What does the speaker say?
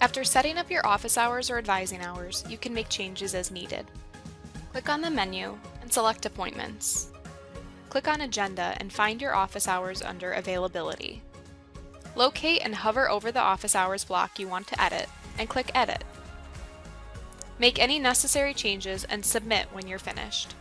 After setting up your office hours or advising hours, you can make changes as needed. Click on the menu and select Appointments. Click on Agenda and find your office hours under Availability. Locate and hover over the office hours block you want to edit and click Edit. Make any necessary changes and submit when you're finished.